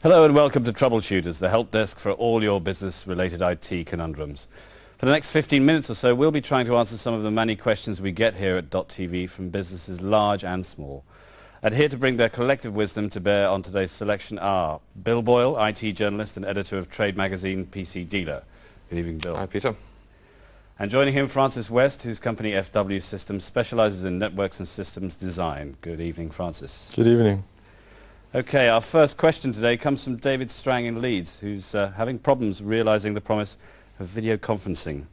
Hello and welcome to Troubleshooters, the help desk for all your business-related IT conundrums. For the next 15 minutes or so, we'll be trying to answer some of the many questions we get here at .tv from businesses large and small. And here to bring their collective wisdom to bear on today's selection are Bill Boyle, IT journalist and editor of trade magazine PC Dealer. Good evening, Bill. Hi, Peter. And joining him, Francis West, whose company FW Systems specializes in networks and systems design. Good evening, Francis. Good evening. Okay, our first question today comes from David Strang in Leeds, who's uh, having problems realizing the promise of video conferencing.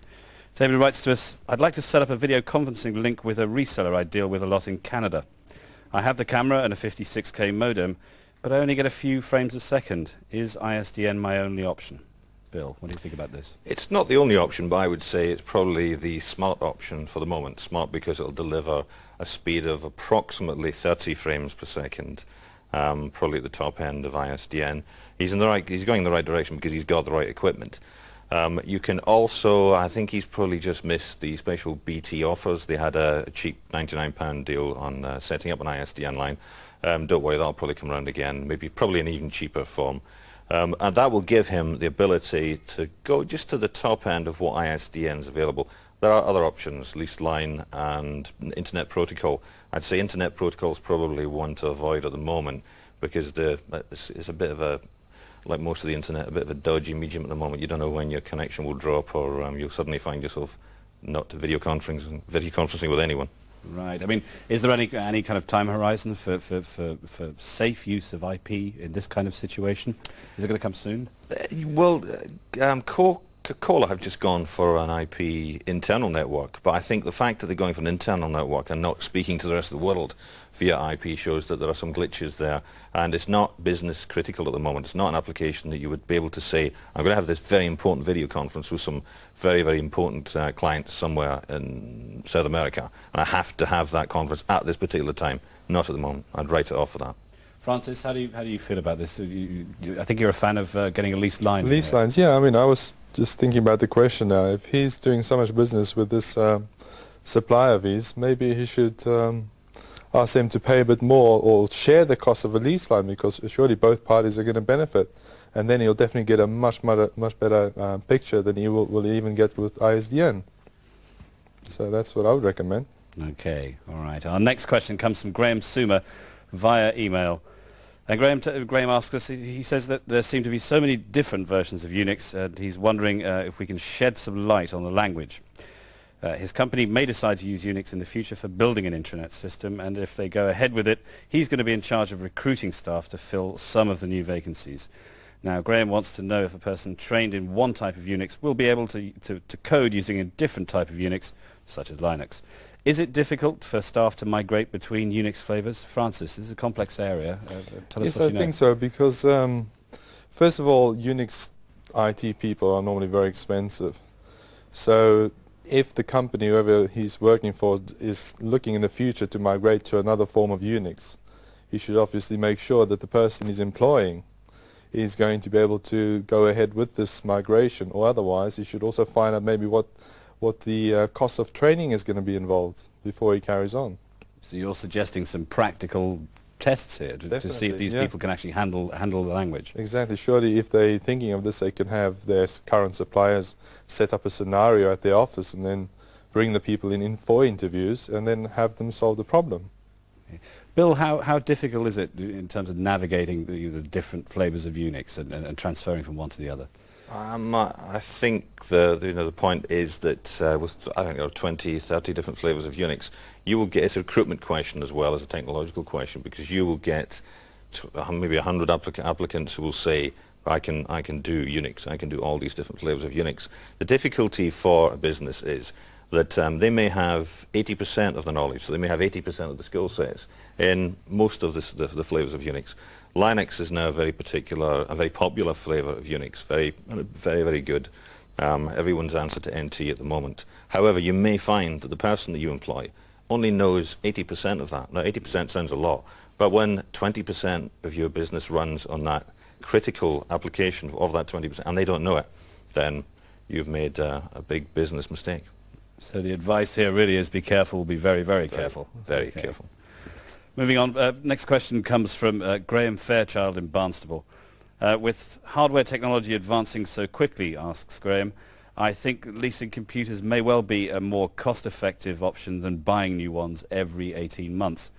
David writes to us, I'd like to set up a video conferencing link with a reseller I deal with a lot in Canada. I have the camera and a 56k modem, but I only get a few frames a second. Is ISDN my only option? Bill, what do you think about this? It's not the only option, but I would say it's probably the smart option for the moment. Smart because it'll deliver a speed of approximately 30 frames per second um, probably at the top end of ISDN. He's in the right. He's going in the right direction because he's got the right equipment. Um, you can also, I think he's probably just missed the special BT offers. They had a cheap £99 deal on uh, setting up an ISDN line. Um, don't worry, that'll probably come around again, maybe probably an even cheaper form. Um, and that will give him the ability to go just to the top end of what ISDN is available. There are other options, leased line and internet protocol. I'd say internet protocol is probably one to avoid at the moment because the, it's, it's, a bit of a, like most of the internet, a bit of a dodgy medium at the moment. You don't know when your connection will drop or um, you'll suddenly find yourself not video conferencing, video conferencing with anyone. Right. I mean, is there any any kind of time horizon for, for, for, for safe use of IP in this kind of situation? Is it going to come soon? Uh, well, uh, um, core Coca-Cola have just gone for an IP internal network, but I think the fact that they're going for an internal network and not speaking to the rest of the world via IP shows that there are some glitches there, and it's not business critical at the moment. It's not an application that you would be able to say, I'm going to have this very important video conference with some very, very important uh, clients somewhere in South America, and I have to have that conference at this particular time. Not at the moment. I'd write it off for that. Francis, how do you how do you feel about this? You, you, I think you're a fan of uh, getting a leased line. Leased lines, yeah. I mean, I was just thinking about the question now. If he's doing so much business with this um, supplier of his, maybe he should um, ask them to pay a bit more or share the cost of a lease line because surely both parties are going to benefit. And then he'll definitely get a much, much, much better uh, picture than he will, will even get with ISDN. So that's what I would recommend. Okay, all right. Our next question comes from Graham Sumer via email. And Graham, Graham asks us, he says that there seem to be so many different versions of Unix, and he's wondering uh, if we can shed some light on the language. Uh, his company may decide to use Unix in the future for building an intranet system, and if they go ahead with it, he's going to be in charge of recruiting staff to fill some of the new vacancies. Now, Graham wants to know if a person trained in one type of Unix will be able to, to, to code using a different type of Unix, such as Linux. Is it difficult for staff to migrate between Unix flavors? Francis, this is a complex area. Uh, tell yes, us what I you know. think so, because um, first of all, Unix IT people are normally very expensive. So if the company, whoever he's working for, is looking in the future to migrate to another form of Unix, he should obviously make sure that the person he's employing is going to be able to go ahead with this migration, or otherwise he should also find out maybe what what the uh, cost of training is going to be involved before he carries on. So you're suggesting some practical tests here to, to see if these yeah. people can actually handle handle the language. Exactly. Surely if they're thinking of this, they can have their current suppliers set up a scenario at their office and then bring the people in, in for interviews and then have them solve the problem. Bill, how, how difficult is it in terms of navigating the, the different flavors of Unix and, and, and transferring from one to the other? Um, I think the, the, you know, the point is that uh, with I don't know 20, 30 different flavors of Unix, you will get it's a recruitment question as well as a technological question because you will get maybe 100 applic applicants who will say I can I can do Unix, I can do all these different flavors of Unix. The difficulty for a business is that um, they may have 80% of the knowledge, so they may have 80% of the skill sets in most of the, the flavors of Unix. Linux is now a very particular, a very popular flavor of Unix, very, very, very good. Um, everyone's answer to NT at the moment. However, you may find that the person that you employ only knows 80% of that. Now, 80% sounds a lot, but when 20% of your business runs on that critical application of that 20%, and they don't know it, then you've made uh, a big business mistake. So the advice here really is be careful, be very, very, very careful. Very okay. careful. Moving on, uh, next question comes from uh, Graham Fairchild in Barnstaple. Uh, with hardware technology advancing so quickly, asks Graham, I think leasing computers may well be a more cost-effective option than buying new ones every 18 months.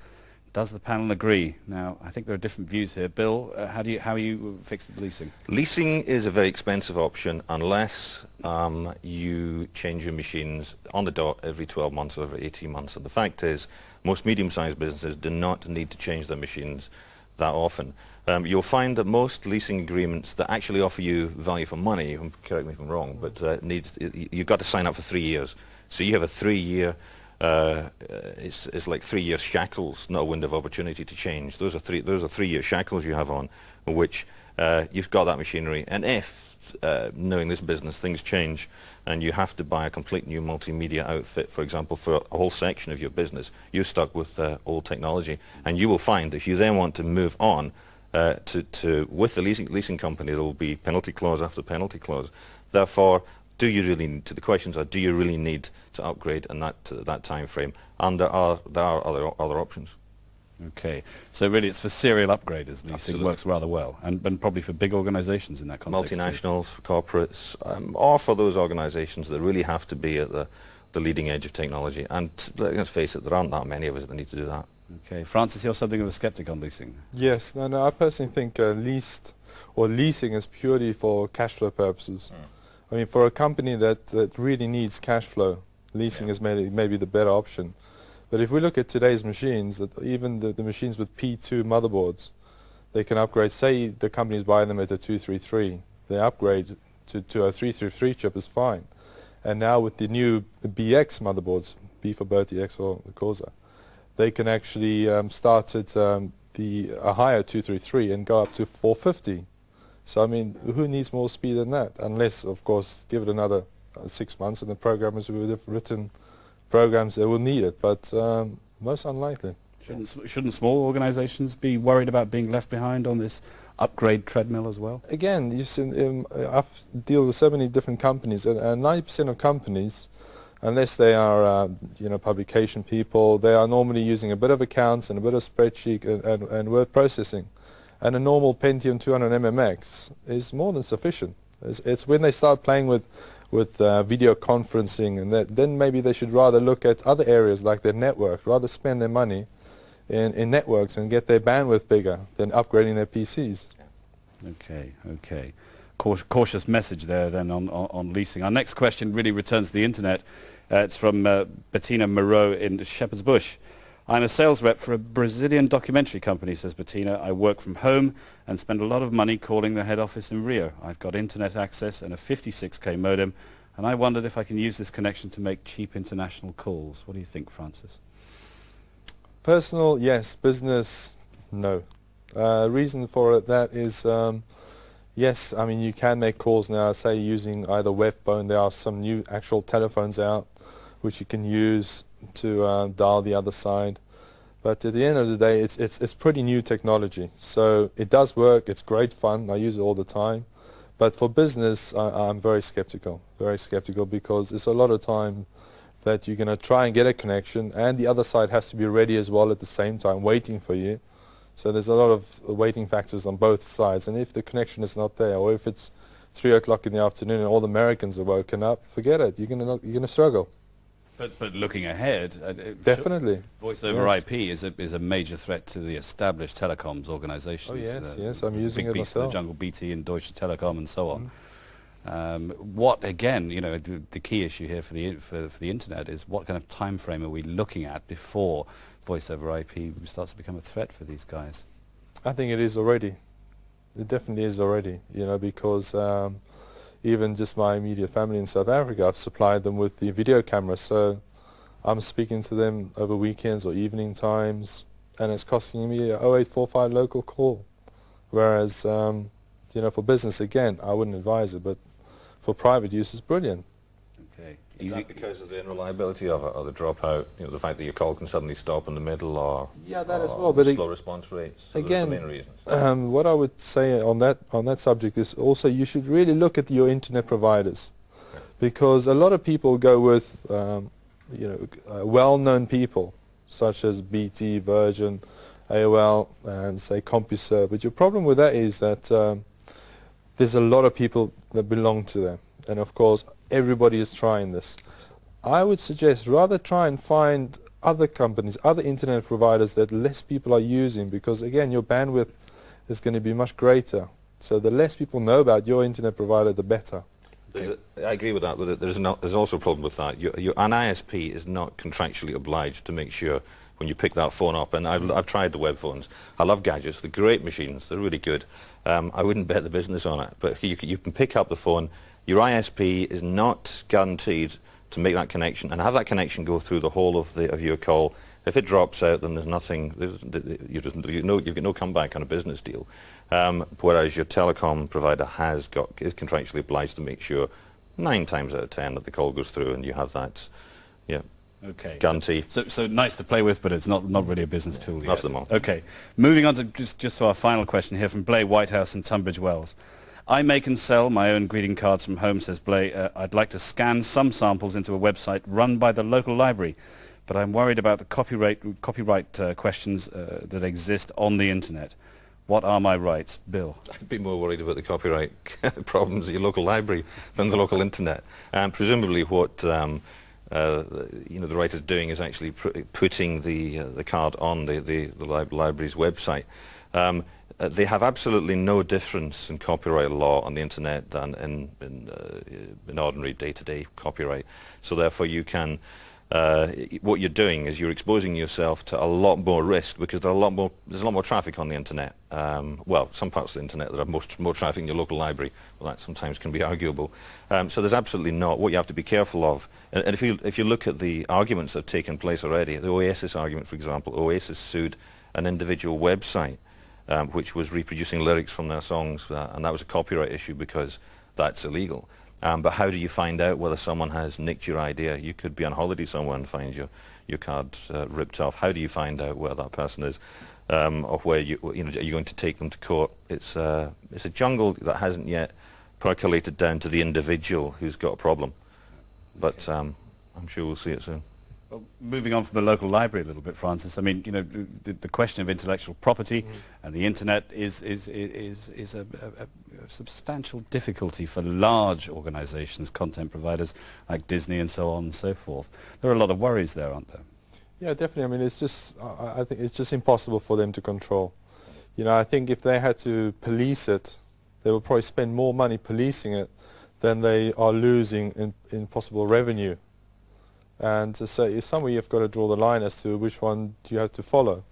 Does the panel agree? Now, I think there are different views here. Bill, uh, how do you how are you fixed with leasing? Leasing is a very expensive option unless um, you change your machines on the dot every 12 months or every 18 months. And the fact is, most medium-sized businesses do not need to change their machines that often. Um, you'll find that most leasing agreements that actually offer you value for money, correct me if I'm wrong, but uh, needs, you've got to sign up for three years. So you have a three-year uh, it's, it's like three year shackles, not a window of opportunity to change. Those are three, those are three year shackles you have on, which uh, you've got that machinery. And if, uh, knowing this business, things change and you have to buy a complete new multimedia outfit, for example, for a whole section of your business, you're stuck with uh, old technology. And you will find if you then want to move on uh, to, to, with the leasing, leasing company, there will be penalty clause after penalty clause. Therefore, do you really need to the questions are do you really need to upgrade in that uh, that time frame and there are there are other other options. Okay. So really it's for serial upgraders leasing Absolutely. works rather well and, and probably for big organizations in that context multinationals for corporates um, or for those organizations that really have to be at the the leading edge of technology. And let's face it there aren't that many of us that need to do that. Okay. Francis you're something of a skeptic on leasing. Yes. No no i personally think uh, leased or leasing is purely for cash flow purposes. Mm. I mean, for a company that, that really needs cash flow, leasing yeah. is maybe, maybe the better option. But if we look at today's machines, even the, the machines with P2 motherboards, they can upgrade. Say the company's buying them at a 233, they upgrade to, to a 333 chip is fine. And now with the new the BX motherboards, B for Bertie, X for the Corsa, they can actually um, start at um, the a higher 233 and go up to 450. So I mean, who needs more speed than that? Unless, of course, give it another uh, six months and the programmers would have written programs that will need it, but um, most unlikely. Shouldn't, shouldn't small organizations be worried about being left behind on this upgrade treadmill as well? Again, you see, um, I've deal with so many different companies, and 90% of companies, unless they are, uh, you know, publication people, they are normally using a bit of accounts and a bit of spreadsheet and, and, and word processing and a normal Pentium 200 MMX is more than sufficient. It's, it's when they start playing with with uh, video conferencing and that, then maybe they should rather look at other areas like their network, rather spend their money in, in networks and get their bandwidth bigger than upgrading their PCs. Okay, okay. Cautious message there then on, on, on, leasing. Our next question really returns to the internet. Uh, it's from uh, Bettina Moreau in Shepherd's Bush. I'm a sales rep for a Brazilian documentary company, says Bettina. I work from home and spend a lot of money calling the head office in Rio. I've got internet access and a 56k modem, and I wondered if I can use this connection to make cheap international calls. What do you think, Francis? Personal, yes. Business, no. Uh, reason for it, that is, um, yes, I mean, you can make calls now, say, using either web phone. There are some new actual telephones out which you can use to uh, dial the other side. But at the end of the day, it's, it's, it's pretty new technology. So it does work. It's great fun. I use it all the time. But for business, I, I'm very skeptical, very skeptical because it's a lot of time that you're going to try and get a connection and the other side has to be ready as well at the same time, waiting for you. So there's a lot of waiting factors on both sides. And if the connection is not there or if it's 3 o'clock in the afternoon and all the Americans are woken up, forget it. You're going to struggle. But but looking ahead, uh, definitely, voice over yes. IP is a is a major threat to the established telecoms organisations. Oh yes, yes, I'm using big it beasts myself. the jungle, BT and Deutsche Telekom, and so on. Mm. Um, what again? You know, the, the, key issue here for the for, for the internet is what kind of time frame are we looking at before voice over IP starts to become a threat for these guys? I think it is already. It definitely is already. You know, because. Um, even just my immediate family in South Africa, I've supplied them with the video camera. So I'm speaking to them over weekends or evening times, and it's costing me a 0845 local call. Whereas, um, you know, for business, again, I wouldn't advise it, but for private use, it's brilliant. Is that because of the unreliability of it, or the dropout, you know, the fact that your call can suddenly stop in the middle, or yeah, that as well, but slow response rates. again, the main reasons. um, what I would say on that on that subject is also you should really look at your internet providers, okay. because a lot of people go with um, you know uh, well-known people such as BT, Virgin, AOL, and say CompuServe. But your problem with that is that um, there's a lot of people that belong to them. And of course, everybody is trying this. I would suggest rather try and find other companies, other internet providers that less people are using because again, your bandwidth is going to be much greater. So the less people know about your internet provider, the better. A, I agree with that, but there's, not, there's also a problem with that. You, you, an ISP is not contractually obliged to make sure when you pick that phone up, and I've, I've tried the web phones. I love gadgets. They're great machines. They're really good. Um, I wouldn't bet the business on it, but you, you can pick up the phone. Your ISP is not guaranteed to make that connection and have that connection go through the whole of, the, of your call. If it drops out, then there's nothing, there's, you just, you know, you've got no comeback on a business deal. Um, whereas your telecom provider has got, is contractually obliged to make sure nine times out of ten that the call goes through and you have that, yeah, Okay. guarantee. So, so nice to play with, but it's not, not really a business tool yet. That's the moment. Okay. Moving on to just, just to our final question here from Blay Whitehouse in Tunbridge Wells. I make and sell my own greeting cards from home, says Blay. Uh, I'd like to scan some samples into a website run by the local library, but I'm worried about the copyright, copyright uh, questions uh, that exist on the internet. What are my rights? Bill. I'd be more worried about the copyright problems at your local library than the local internet. And presumably what um, uh, you know the writer's doing is actually putting the uh, the card on the the, the li library's website. Um, uh, they have absolutely no difference in copyright law on the internet than in in, uh, in ordinary day-to-day -day copyright. So therefore you can uh, what you're doing is you're exposing yourself to a lot more risk because there are a lot more, there's a lot more traffic on the internet. Um, well, some parts of the internet that have more, more traffic in your local library. Well, that sometimes can be arguable. Um, so there's absolutely not. What you have to be careful of, and, and, if, you, if you look at the arguments that have taken place already, the Oasis argument, for example, Oasis sued an individual website um, which was reproducing lyrics from their songs, uh, and that was a copyright issue because that's illegal. Um, but how do you find out whether someone has nicked your idea? You could be on holiday somewhere and find your, your card uh, ripped off. How do you find out where that person is? Um, or where you, you know, are you going to take them to court? It's, uh, it's a jungle that hasn't yet percolated down to the individual who's got a problem. But um, I'm sure we'll see it soon. Well, moving on from the local library a little bit, Francis. I mean, you know, the, the question of intellectual property mm. and the internet is is is is a, a, a, substantial difficulty for large organisations, content providers like Disney and so on and so forth. There are a lot of worries there, aren't there? Yeah, definitely. I mean, it's just I, I think it's just impossible for them to control. You know, I think if they had to police it, they would probably spend more money policing it than they are losing in, in possible revenue and so somewhere you've got to draw the line as to which one do you have to follow.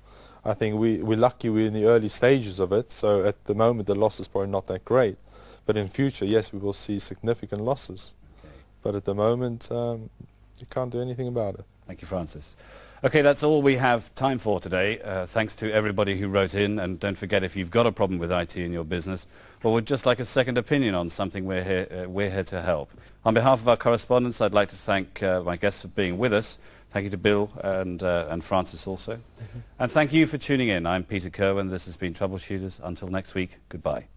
I think we, we're lucky we're in the early stages of it, so at the moment the loss is probably not that great. But in future, yes, we will see significant losses. Okay. But at the moment, um, you can't do anything about it. Thank you, Francis. Okay, that's all we have time for today. Uh, thanks to everybody who wrote in, and don't forget if you've got a problem with IT in your business, or would just like a second opinion on something, we're here, uh, we're here to help. On behalf of our correspondents, I'd like to thank uh, my guests for being with us. Thank you to Bill and, uh, and Francis also. Mm -hmm. And thank you for tuning in. I'm Peter Kerwin. This has been Troubleshooters. Until next week, goodbye.